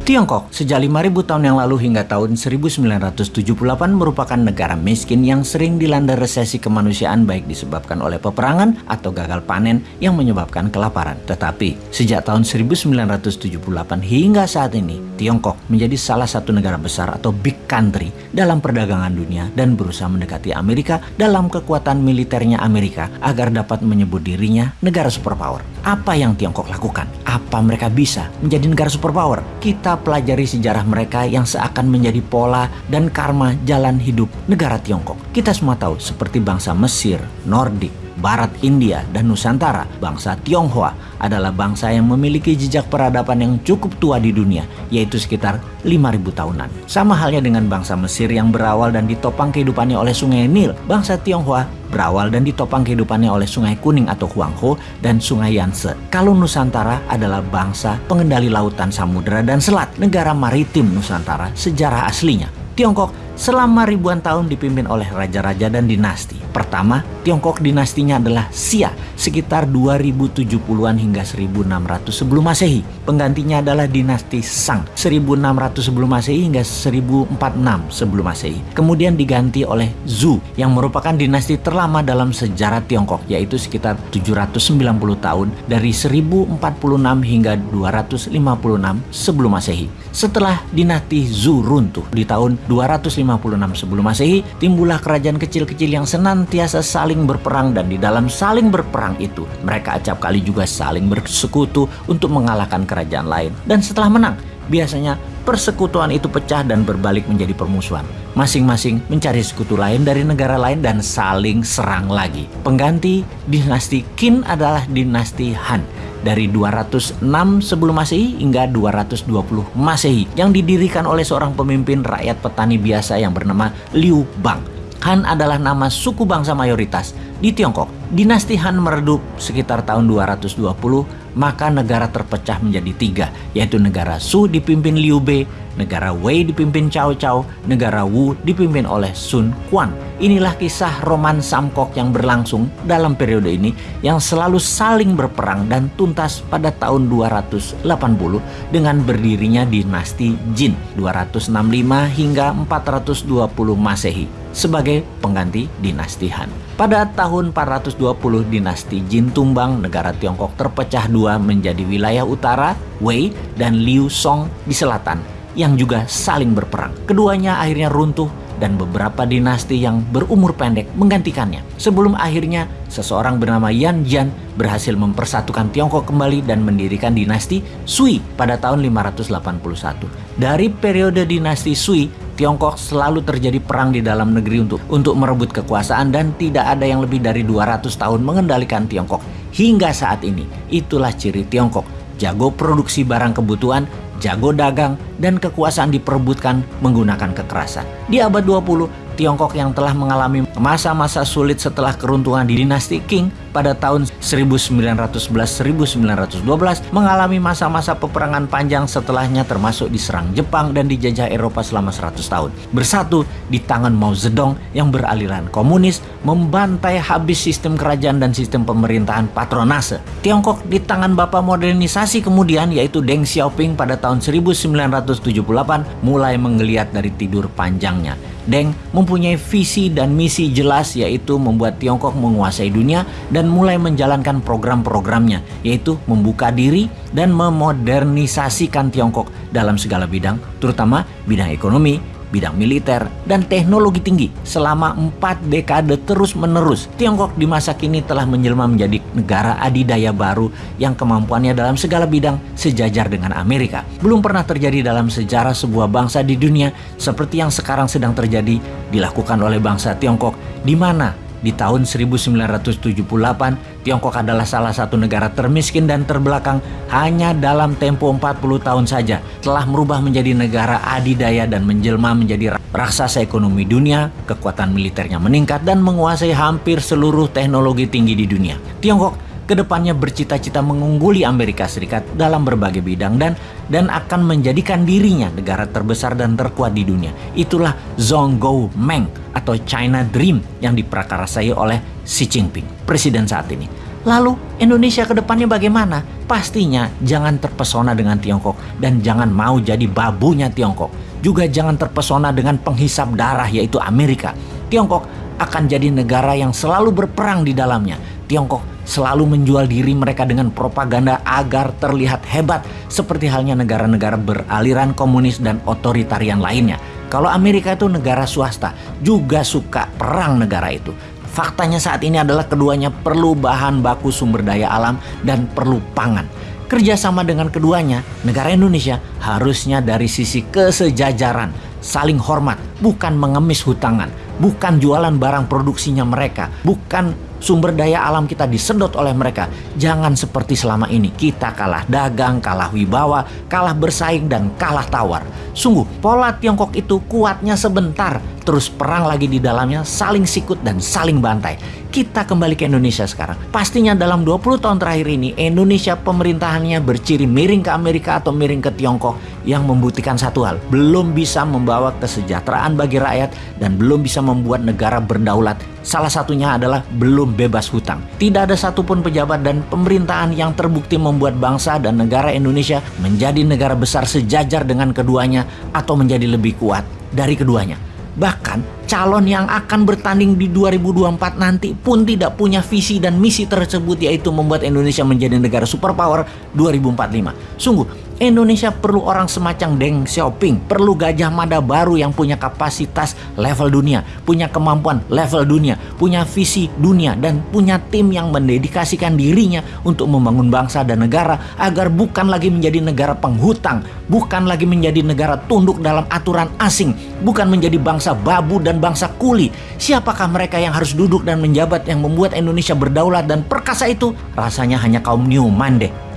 Tiongkok sejak 5000 tahun yang lalu hingga tahun 1978 merupakan negara miskin yang sering dilanda resesi kemanusiaan baik disebabkan oleh peperangan atau gagal panen yang menyebabkan kelaparan. Tetapi sejak tahun 1978 hingga saat ini, Tiongkok menjadi salah satu negara besar atau big country dalam perdagangan dunia dan berusaha mendekati Amerika dalam kekuatan militernya Amerika agar dapat menyebut dirinya negara superpower. Apa yang Tiongkok lakukan? Apa mereka bisa menjadi negara superpower? Kita pelajari sejarah mereka yang seakan menjadi pola dan karma jalan hidup negara Tiongkok. Kita semua tahu seperti bangsa Mesir, Nordik, Barat India, dan Nusantara, bangsa Tionghoa adalah bangsa yang memiliki jejak peradaban yang cukup tua di dunia, yaitu sekitar 5000 tahunan. Sama halnya dengan bangsa Mesir yang berawal dan ditopang kehidupannya oleh sungai Nil, bangsa Tionghoa berawal dan ditopang kehidupannya oleh Sungai Kuning atau Huangho dan Sungai Yangtze. Kalau Nusantara adalah bangsa pengendali lautan samudera dan selat, negara maritim Nusantara sejarah aslinya. Tiongkok selama ribuan tahun dipimpin oleh raja-raja dan dinasti. Pertama, Tiongkok dinastinya adalah Xia sekitar 2070-an hingga 1600 sebelum Masehi. Penggantinya adalah dinasti Shang 1600 sebelum Masehi hingga 1046 sebelum Masehi. Kemudian diganti oleh Zhou yang merupakan dinasti terlama dalam sejarah Tiongkok yaitu sekitar 790 tahun dari 1046 hingga 256 sebelum Masehi. Setelah dinasti Zhou runtuh di tahun 256 sebelum Masehi, timbullah kerajaan kecil-kecil yang senantiasa saling berperang dan di dalam saling berperang itu mereka acap kali juga saling bersekutu untuk mengalahkan kerajaan lain. Dan setelah menang, biasanya persekutuan itu pecah dan berbalik menjadi permusuhan. Masing-masing mencari sekutu lain dari negara lain dan saling serang lagi. Pengganti dinasti Qin adalah dinasti Han dari 206 sebelum Masehi hingga 220 Masehi yang didirikan oleh seorang pemimpin rakyat petani biasa yang bernama Liu Bang. Han adalah nama suku bangsa mayoritas di Tiongkok. Dinasti Han meredup sekitar tahun 220, maka negara terpecah menjadi tiga, yaitu negara Su dipimpin Liu Bei, negara Wei dipimpin Cao Cao, negara Wu dipimpin oleh Sun Quan. Inilah kisah roman Samkok yang berlangsung dalam periode ini yang selalu saling berperang dan tuntas pada tahun 280 dengan berdirinya dinasti Jin 265 hingga 420 Masehi sebagai pengganti dinasti Han. Pada tahun 420 dinasti Jin tumbang, negara Tiongkok terpecah dua menjadi wilayah utara Wei dan Liu Song di selatan yang juga saling berperang. Keduanya akhirnya runtuh dan beberapa dinasti yang berumur pendek menggantikannya. Sebelum akhirnya seseorang bernama Yan Jian berhasil mempersatukan Tiongkok kembali dan mendirikan dinasti Sui pada tahun 581. Dari periode dinasti Sui, Tiongkok selalu terjadi perang di dalam negeri untuk untuk merebut kekuasaan dan tidak ada yang lebih dari 200 tahun mengendalikan Tiongkok hingga saat ini. Itulah ciri Tiongkok, jago produksi barang kebutuhan jago dagang, dan kekuasaan diperebutkan menggunakan kekerasan. Di abad 20, Tiongkok yang telah mengalami masa-masa sulit setelah keruntuhan di dinasti Qing pada tahun 1911-1912 mengalami masa-masa peperangan panjang setelahnya termasuk diserang Jepang dan dijajah Eropa selama 100 tahun. Bersatu di tangan Mao Zedong yang beraliran komunis membantai habis sistem kerajaan dan sistem pemerintahan patronase. Tiongkok di tangan bapak modernisasi kemudian yaitu Deng Xiaoping pada tahun 1978 mulai menggeliat dari tidur panjangnya. Deng mempunyai visi dan misi jelas yaitu membuat Tiongkok menguasai dunia dan mulai menjalankan program-programnya yaitu membuka diri dan memodernisasikan Tiongkok dalam segala bidang terutama bidang ekonomi, bidang militer, dan teknologi tinggi selama empat dekade terus-menerus. Tiongkok di masa kini telah menjelma menjadi negara adidaya baru yang kemampuannya dalam segala bidang sejajar dengan Amerika. Belum pernah terjadi dalam sejarah sebuah bangsa di dunia seperti yang sekarang sedang terjadi dilakukan oleh bangsa Tiongkok di mana di tahun 1978, Tiongkok adalah salah satu negara termiskin dan terbelakang hanya dalam tempo 40 tahun saja telah merubah menjadi negara adidaya dan menjelma menjadi raksasa ekonomi dunia, kekuatan militernya meningkat dan menguasai hampir seluruh teknologi tinggi di dunia. Tiongkok ke depannya bercita-cita mengungguli Amerika Serikat dalam berbagai bidang dan dan akan menjadikan dirinya negara terbesar dan terkuat di dunia. Itulah Zhongguo Meng atau China Dream yang diprakarasai oleh Xi Jinping, presiden saat ini. Lalu Indonesia ke depannya bagaimana? Pastinya jangan terpesona dengan Tiongkok dan jangan mau jadi babunya Tiongkok. Juga jangan terpesona dengan penghisap darah yaitu Amerika. Tiongkok akan jadi negara yang selalu berperang di dalamnya. Tiongkok selalu menjual diri mereka dengan propaganda agar terlihat hebat seperti halnya negara-negara beraliran komunis dan otoritarian lainnya. Kalau Amerika itu negara swasta, juga suka perang negara itu. Faktanya saat ini adalah keduanya perlu bahan baku sumber daya alam dan perlu pangan. Kerjasama dengan keduanya, negara Indonesia harusnya dari sisi kesejajaran, saling hormat, bukan mengemis hutangan, bukan jualan barang produksinya mereka, bukan sumber daya alam kita disedot oleh mereka. Jangan seperti selama ini kita kalah dagang, kalah wibawa, kalah bersaing dan kalah tawar. Sungguh pola Tiongkok itu kuatnya sebentar, terus perang lagi di dalamnya saling sikut dan saling bantai. Kita kembali ke Indonesia sekarang. Pastinya dalam 20 tahun terakhir ini Indonesia pemerintahannya berciri miring ke Amerika atau miring ke Tiongkok yang membuktikan satu hal, belum bisa membawa kesejahteraan bagi rakyat dan belum bisa membuat negara berdaulat. Salah satunya adalah belum bebas hutang. Tidak ada satupun pejabat dan pemerintahan yang terbukti membuat bangsa dan negara Indonesia menjadi negara besar sejajar dengan keduanya atau menjadi lebih kuat dari keduanya. Bahkan calon yang akan bertanding di 2024 nanti pun tidak punya visi dan misi tersebut yaitu membuat Indonesia menjadi negara superpower 2045. Sungguh Indonesia perlu orang semacam Deng Xiaoping, perlu Gajah Mada baru yang punya kapasitas level dunia, punya kemampuan level dunia, punya visi dunia, dan punya tim yang mendedikasikan dirinya untuk membangun bangsa dan negara agar bukan lagi menjadi negara penghutang, bukan lagi menjadi negara tunduk dalam aturan asing, bukan menjadi bangsa babu dan bangsa kuli. Siapakah mereka yang harus duduk dan menjabat yang membuat Indonesia berdaulat dan perkasa itu? Rasanya hanya kaum Newman deh.